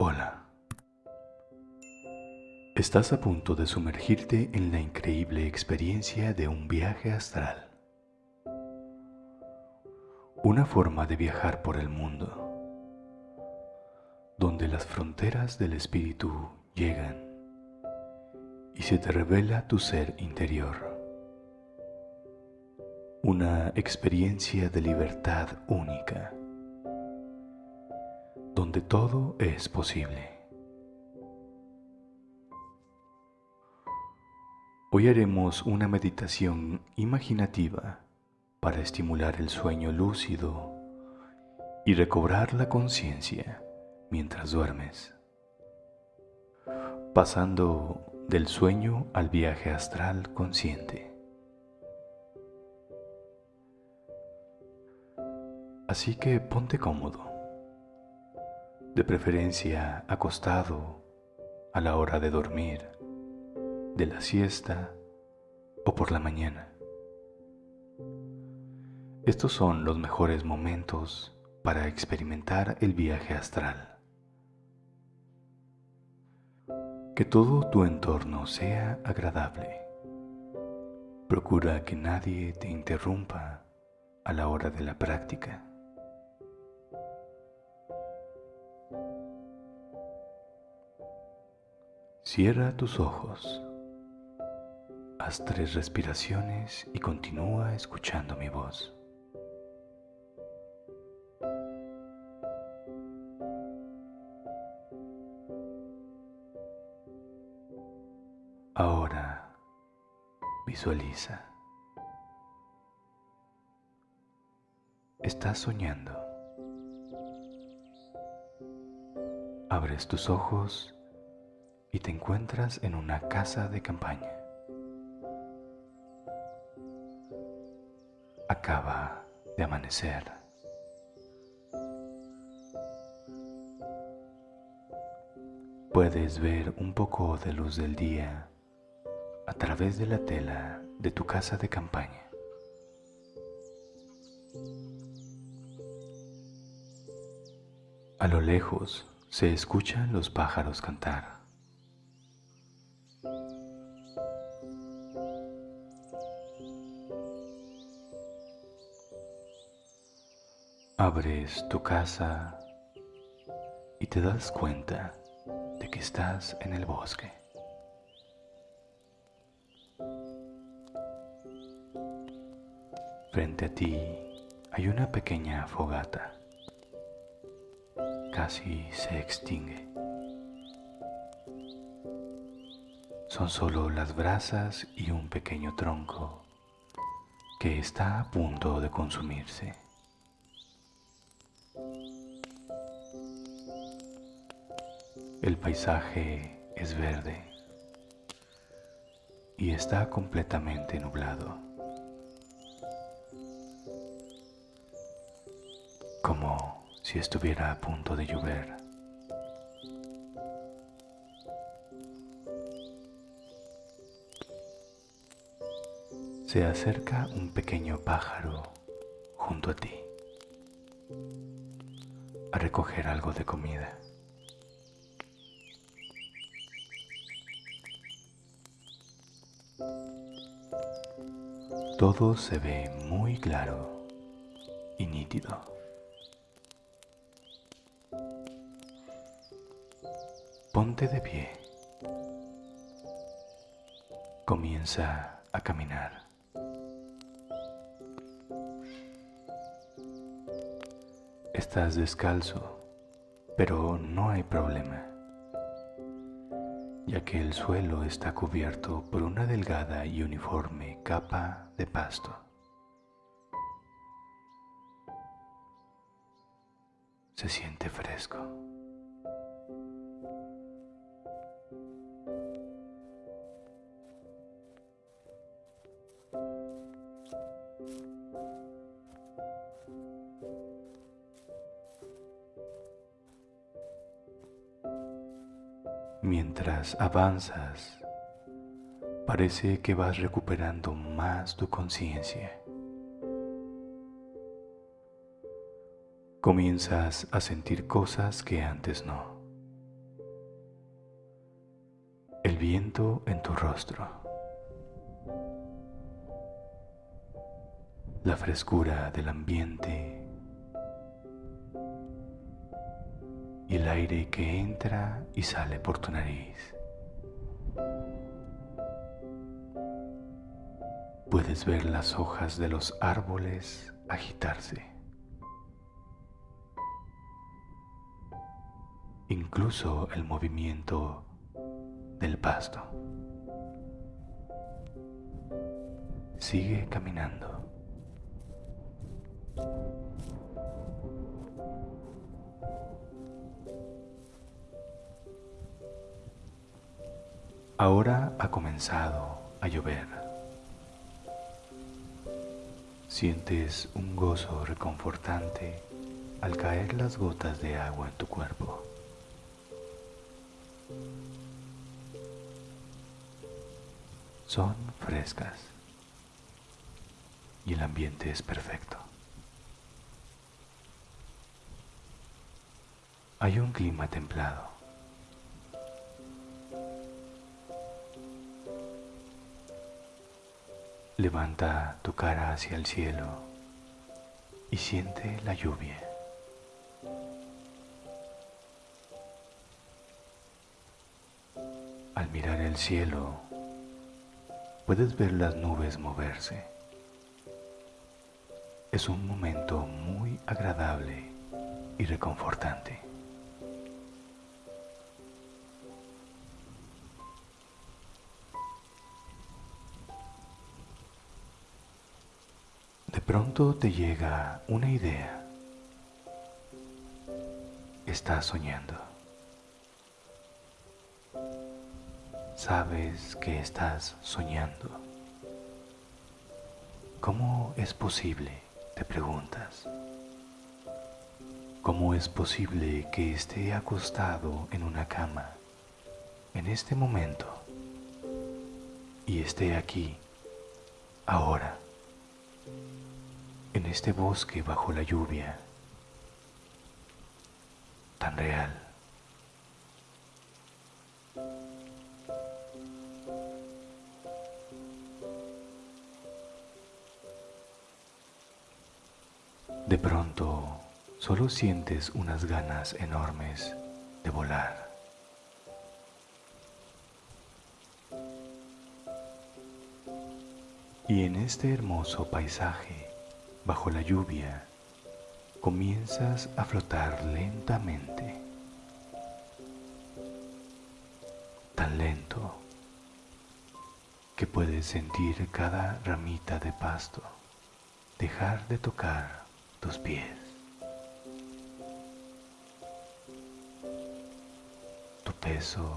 Hola. Estás a punto de sumergirte en la increíble experiencia de un viaje astral. Una forma de viajar por el mundo, donde las fronteras del espíritu llegan y se te revela tu ser interior. Una experiencia de libertad única, donde todo es posible. Hoy haremos una meditación imaginativa para estimular el sueño lúcido y recobrar la conciencia mientras duermes, pasando del sueño al viaje astral consciente. Así que ponte cómodo, de preferencia acostado a la hora de dormir, de la siesta o por la mañana. Estos son los mejores momentos para experimentar el viaje astral. Que todo tu entorno sea agradable. Procura que nadie te interrumpa a la hora de la práctica. Cierra tus ojos, haz tres respiraciones y continúa escuchando mi voz. Ahora visualiza. Estás soñando. Abres tus ojos y te encuentras en una casa de campaña. Acaba de amanecer. Puedes ver un poco de luz del día a través de la tela de tu casa de campaña. A lo lejos se escuchan los pájaros cantar. Abres tu casa y te das cuenta de que estás en el bosque. Frente a ti hay una pequeña fogata. Casi se extingue. Son solo las brasas y un pequeño tronco que está a punto de consumirse. El paisaje es verde y está completamente nublado. como si estuviera a punto de llover. Se acerca un pequeño pájaro junto a ti a recoger algo de comida. Todo se ve muy claro y nítido. Ponte de pie. Comienza a caminar. Estás descalzo, pero no hay problema, ya que el suelo está cubierto por una delgada y uniforme capa de pasto. Se siente fresco. Avanzas, parece que vas recuperando más tu conciencia. Comienzas a sentir cosas que antes no. el viento en tu rostro, la frescura del ambiente y el aire que entra y sale por tu nariz. Puedes ver las hojas de los árboles agitarse. Incluso el movimiento del pasto. Sigue caminando. Ahora ha comenzado a llover. Sientes un gozo reconfortante al caer las gotas de agua en tu cuerpo. Son frescas y el ambiente es perfecto. Hay un clima templado. Levanta tu cara hacia el cielo y siente la lluvia. Al mirar el cielo, puedes ver las nubes moverse. Es un momento muy agradable y reconfortante. Pronto te llega una idea. Estás soñando. Sabes que estás soñando. ¿Cómo es posible? Te preguntas. ¿Cómo es posible que esté acostado en una cama en este momento y esté aquí, ahora? En este bosque bajo la lluvia, tan real. De pronto, solo sientes unas ganas enormes de volar. Y en este hermoso paisaje, bajo la lluvia, comienzas a flotar lentamente, tan lento que puedes sentir cada ramita de pasto dejar de tocar tus pies. Tu peso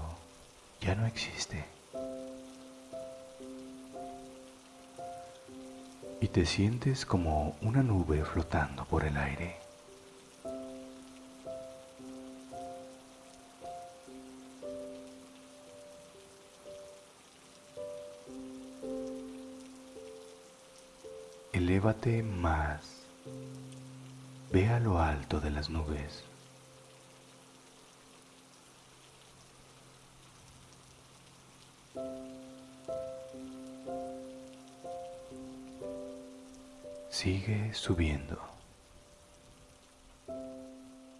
ya no existe. Y te sientes como una nube flotando por el aire. Elévate más, ve a lo alto de las nubes. Sigue subiendo.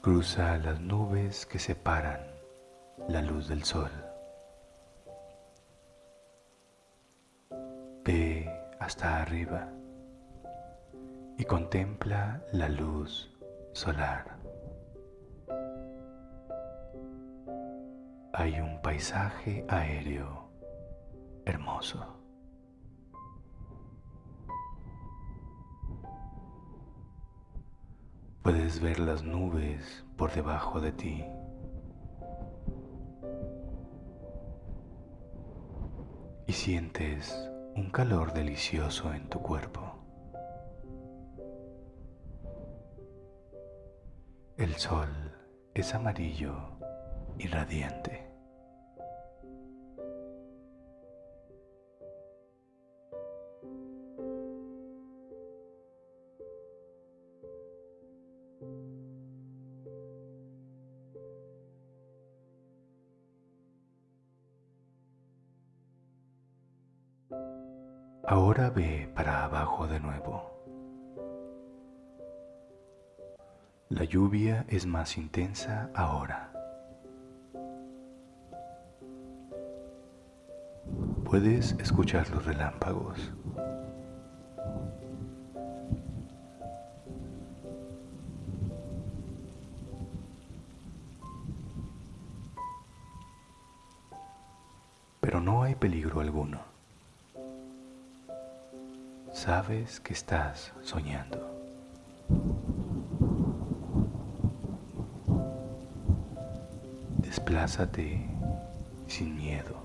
Cruza las nubes que separan la luz del sol. Ve hasta arriba y contempla la luz solar. Hay un paisaje aéreo hermoso. Puedes ver las nubes por debajo de ti. Y sientes un calor delicioso en tu cuerpo. El sol es amarillo y radiante. Lluvia es más intensa ahora. Puedes escuchar los relámpagos. Pero no hay peligro alguno. Sabes que estás soñando. Desplázate sin miedo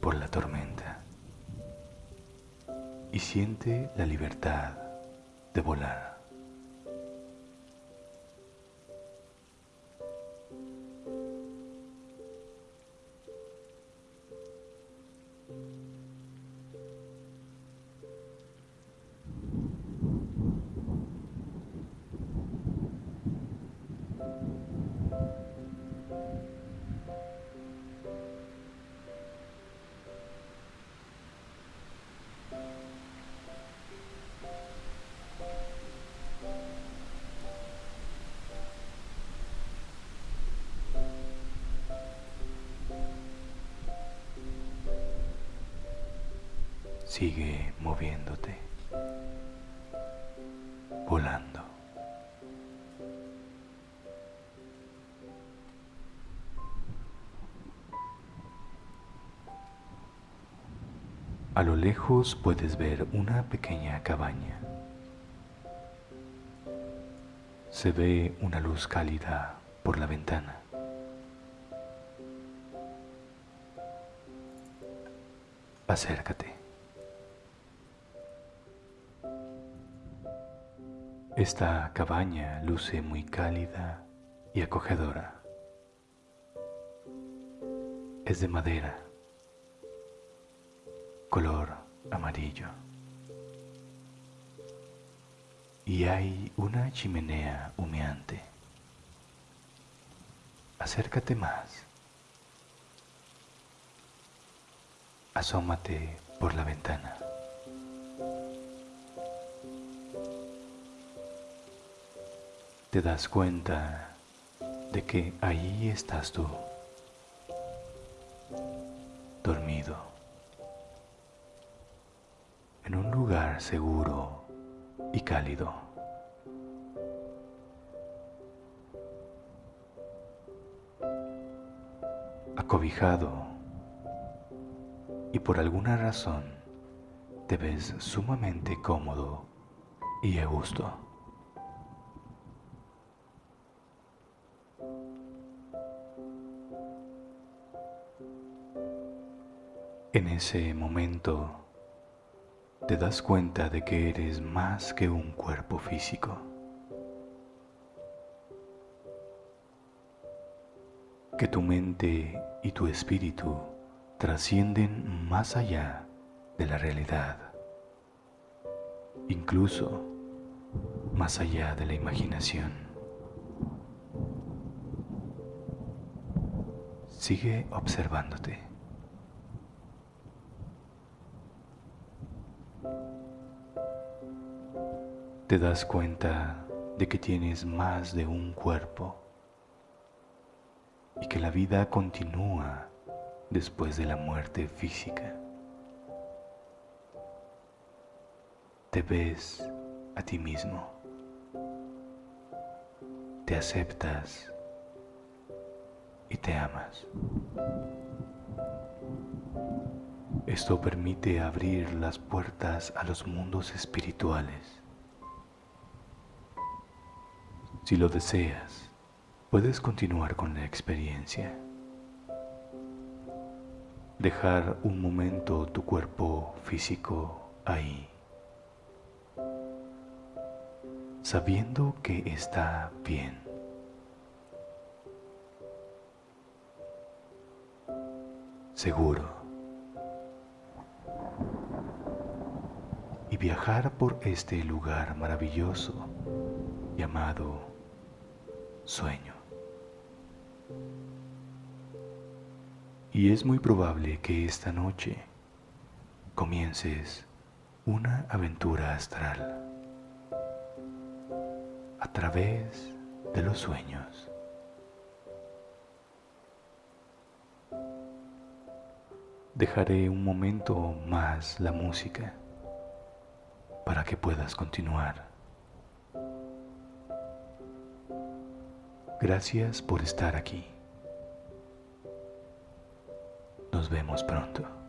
por la tormenta y siente la libertad de volar. Sigue moviéndote, volando. A lo lejos puedes ver una pequeña cabaña. Se ve una luz cálida por la ventana. Acércate. Esta cabaña luce muy cálida y acogedora. Es de madera, color amarillo. Y hay una chimenea humeante. Acércate más. Asómate por la ventana. Te das cuenta de que ahí estás tú, dormido, en un lugar seguro y cálido. Acobijado y por alguna razón te ves sumamente cómodo y a gusto. En ese momento te das cuenta de que eres más que un cuerpo físico. Que tu mente y tu espíritu trascienden más allá de la realidad, incluso más allá de la imaginación. Sigue observándote. Te das cuenta de que tienes más de un cuerpo y que la vida continúa después de la muerte física. Te ves a ti mismo, te aceptas y te amas. Esto permite abrir las puertas a los mundos espirituales Si lo deseas, puedes continuar con la experiencia. Dejar un momento tu cuerpo físico ahí, sabiendo que está bien. Seguro. Y viajar por este lugar maravilloso llamado sueño. Y es muy probable que esta noche comiences una aventura astral a través de los sueños. Dejaré un momento más la música para que puedas continuar. Gracias por estar aquí. Nos vemos pronto.